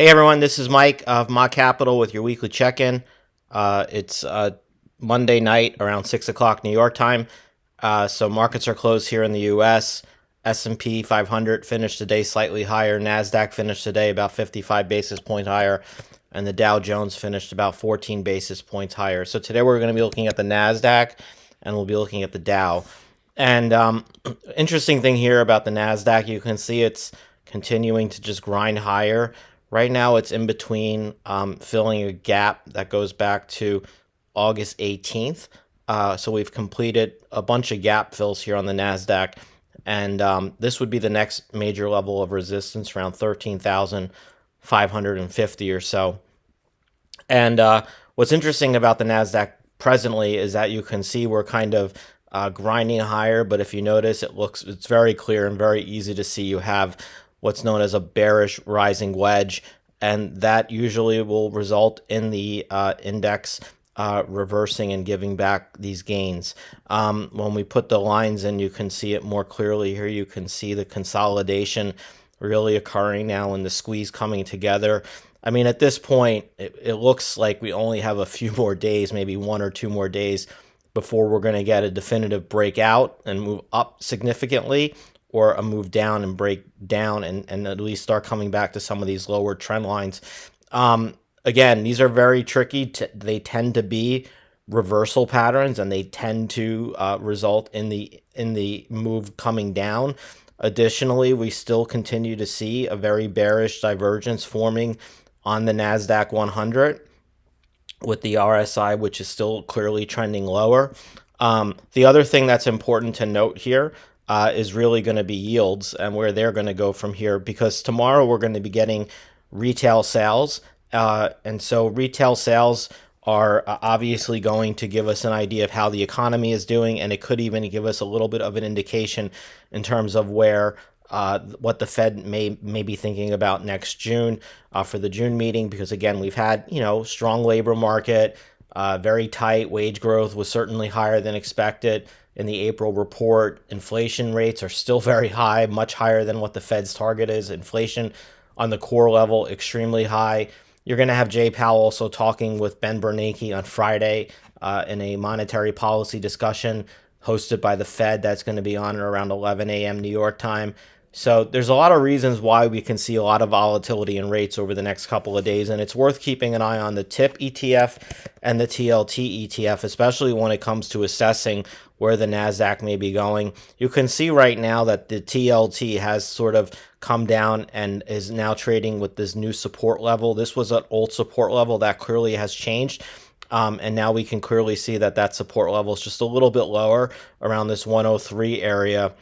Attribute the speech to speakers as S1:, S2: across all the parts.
S1: Hey everyone, this is Mike of Mott Capital with your weekly check-in. Uh, it's uh, Monday night around six o'clock New York time. Uh, so markets are closed here in the U.S. S&P 500 finished today slightly higher. Nasdaq finished today about 55 basis points higher, and the Dow Jones finished about 14 basis points higher. So today we're going to be looking at the Nasdaq, and we'll be looking at the Dow. And um, interesting thing here about the Nasdaq, you can see it's continuing to just grind higher. Right now, it's in between um, filling a gap that goes back to August 18th. Uh, so we've completed a bunch of gap fills here on the NASDAQ. And um, this would be the next major level of resistance around 13,550 or so. And uh, what's interesting about the NASDAQ presently is that you can see we're kind of uh, grinding higher. But if you notice, it looks it's very clear and very easy to see you have what's known as a bearish rising wedge, and that usually will result in the uh, index uh, reversing and giving back these gains. Um, when we put the lines in, you can see it more clearly here. You can see the consolidation really occurring now and the squeeze coming together. I mean, at this point, it, it looks like we only have a few more days, maybe one or two more days before we're going to get a definitive breakout and move up significantly or a move down and break down and, and at least start coming back to some of these lower trend lines. Um, again, these are very tricky. they tend to be reversal patterns and they tend to uh, result in the in the move coming down. Additionally, we still continue to see a very bearish divergence forming on the NASDAQ 100 with the RSI, which is still clearly trending lower. Um, the other thing that's important to note here uh, is really going to be yields and where they're going to go from here because tomorrow we're going to be getting retail sales. Uh, and so retail sales are uh, obviously going to give us an idea of how the economy is doing, and it could even give us a little bit of an indication in terms of where uh, what the Fed may may be thinking about next June uh, for the June meeting. Because again, we've had you know strong labor market, uh, very tight wage growth was certainly higher than expected in the April report. Inflation rates are still very high, much higher than what the Fed's target is. Inflation on the core level, extremely high. You're going to have Jay Powell also talking with Ben Bernanke on Friday uh, in a monetary policy discussion hosted by the Fed. That's going to be on around 11 a.m. New York time. So there's a lot of reasons why we can see a lot of volatility in rates over the next couple of days, and it's worth keeping an eye on the TIP ETF and the TLT ETF, especially when it comes to assessing where the Nasdaq may be going. You can see right now that the TLT has sort of come down and is now trading with this new support level. This was an old support level that clearly has changed. Um, and now we can clearly see that that support level is just a little bit lower around this 103 area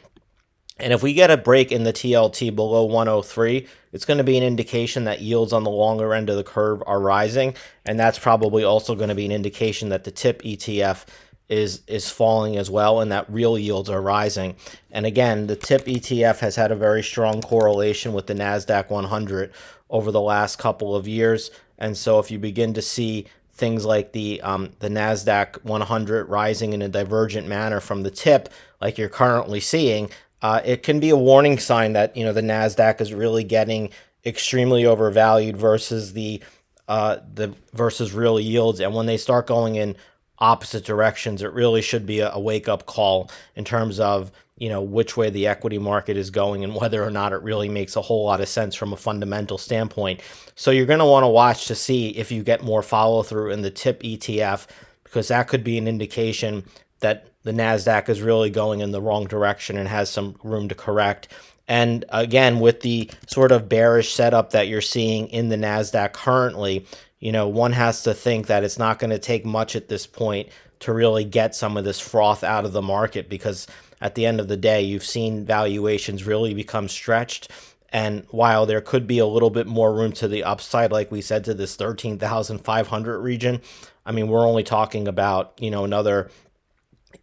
S1: and if we get a break in the TLT below 103, it's going to be an indication that yields on the longer end of the curve are rising. And that's probably also going to be an indication that the TIP ETF is is falling as well and that real yields are rising. And again, the TIP ETF has had a very strong correlation with the Nasdaq 100 over the last couple of years. And so if you begin to see things like the um, the Nasdaq 100 rising in a divergent manner from the tip, like you're currently seeing, uh, it can be a warning sign that you know the Nasdaq is really getting extremely overvalued versus the uh, the versus real yields, and when they start going in opposite directions, it really should be a, a wake up call in terms of you know which way the equity market is going and whether or not it really makes a whole lot of sense from a fundamental standpoint. So you're going to want to watch to see if you get more follow through in the tip ETF because that could be an indication that the NASDAQ is really going in the wrong direction and has some room to correct. And again, with the sort of bearish setup that you're seeing in the NASDAQ currently, you know, one has to think that it's not going to take much at this point to really get some of this froth out of the market because at the end of the day, you've seen valuations really become stretched. And while there could be a little bit more room to the upside, like we said, to this 13,500 region, I mean, we're only talking about, you know, another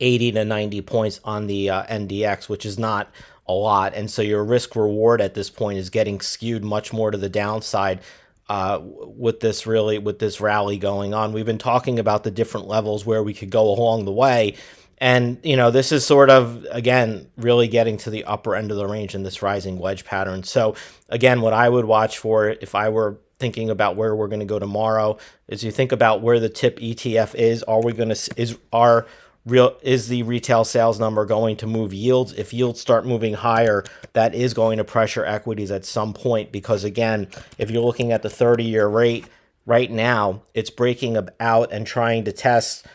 S1: 80 to 90 points on the uh, NDX, which is not a lot. And so your risk reward at this point is getting skewed much more to the downside uh, with this really with this rally going on. We've been talking about the different levels where we could go along the way. And, you know, this is sort of, again, really getting to the upper end of the range in this rising wedge pattern. So, again, what I would watch for if I were thinking about where we're going to go tomorrow is you think about where the tip ETF is. Are we going to is our real is the retail sales number going to move yields? If yields start moving higher, that is going to pressure equities at some point because again, if you're looking at the 30-year rate right now, it's breaking out and trying to test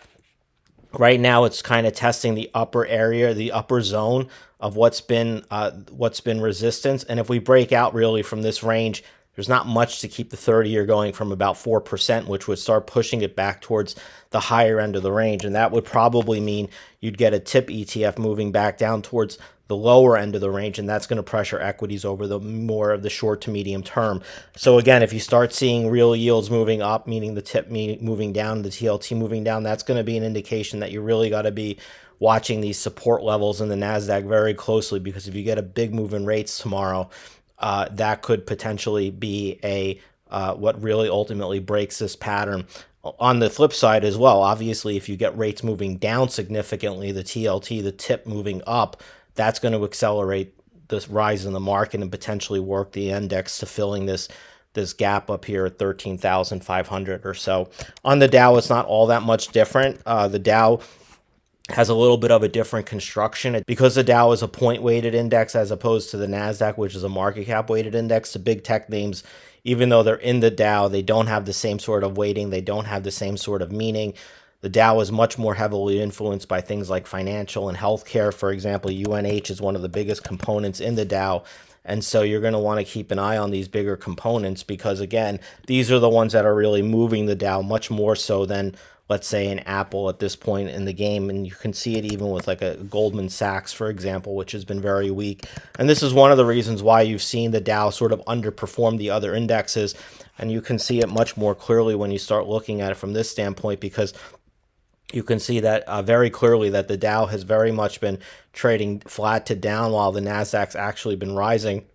S1: right now it's kind of testing the upper area, the upper zone of what's been uh, what's been resistance. And if we break out really from this range, there's not much to keep the 30 year going from about 4%, which would start pushing it back towards the higher end of the range. And that would probably mean you'd get a tip ETF moving back down towards the lower end of the range, and that's going to pressure equities over the more of the short to medium term. So again, if you start seeing real yields moving up, meaning the tip moving down, the TLT moving down, that's going to be an indication that you really got to be watching these support levels in the Nasdaq very closely because if you get a big move in rates tomorrow, uh, that could potentially be a uh, what really ultimately breaks this pattern. On the flip side as well, obviously, if you get rates moving down significantly, the TLT, the tip moving up, that's going to accelerate this rise in the market and potentially work the index to filling this this gap up here at 13,500 or so. On the Dow, it's not all that much different. Uh, the Dow has a little bit of a different construction because the Dow is a point weighted index as opposed to the Nasdaq, which is a market cap weighted index. The big tech names, even though they're in the Dow, they don't have the same sort of weighting. They don't have the same sort of meaning. The Dow is much more heavily influenced by things like financial and healthcare. For example, UNH is one of the biggest components in the Dow. And so you're going to want to keep an eye on these bigger components because, again, these are the ones that are really moving the Dow much more so than, let's say, an Apple at this point in the game. And you can see it even with like a Goldman Sachs, for example, which has been very weak. And this is one of the reasons why you've seen the Dow sort of underperform the other indexes. And you can see it much more clearly when you start looking at it from this standpoint because you can see that uh, very clearly that the Dow has very much been trading flat to down while the Nasdaq's actually been rising.